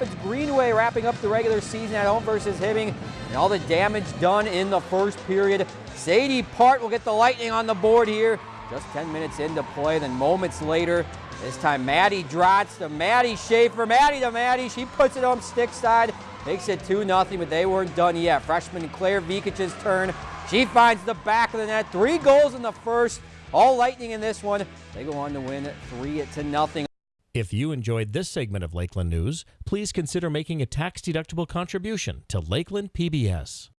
Rapids Greenway wrapping up the regular season at home versus Hibbing. And all the damage done in the first period. Sadie Part will get the Lightning on the board here. Just 10 minutes into play, then moments later, this time Maddie Drotz to Maddie Schaefer. Maddie to Maddie, she puts it on stick side. Makes it 2-0, but they weren't done yet. Freshman Claire Vikic's turn. She finds the back of the net. Three goals in the first. All Lightning in this one. They go on to win 3 to nothing. If you enjoyed this segment of Lakeland News, please consider making a tax-deductible contribution to Lakeland PBS.